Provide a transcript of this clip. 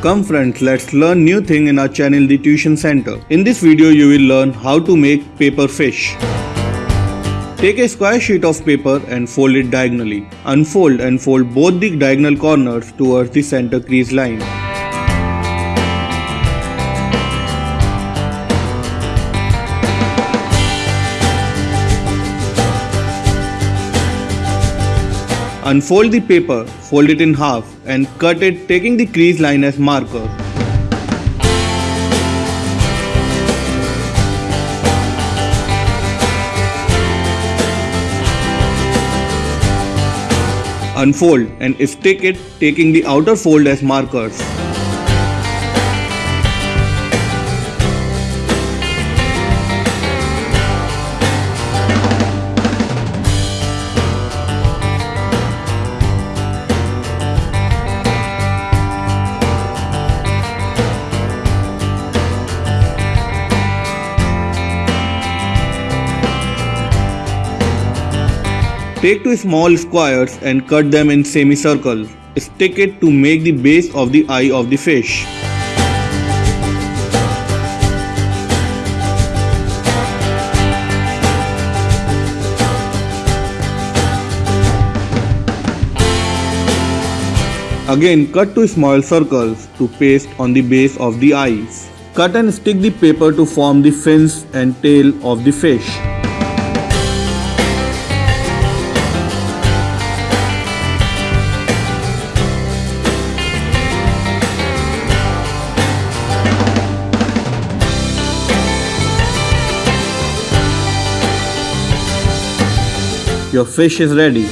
Come friends, let's learn new thing in our channel The Tuition Center. In this video you will learn how to make paper fish. Take a square sheet of paper and fold it diagonally. Unfold and fold both the diagonal corners towards the center crease line. Unfold the paper, fold it in half and cut it taking the crease line as marker. Unfold and stick it taking the outer fold as markers. Take two small squares and cut them in semicircles. Stick it to make the base of the eye of the fish. Again cut two small circles to paste on the base of the eyes. Cut and stick the paper to form the fins and tail of the fish. Your fish is ready.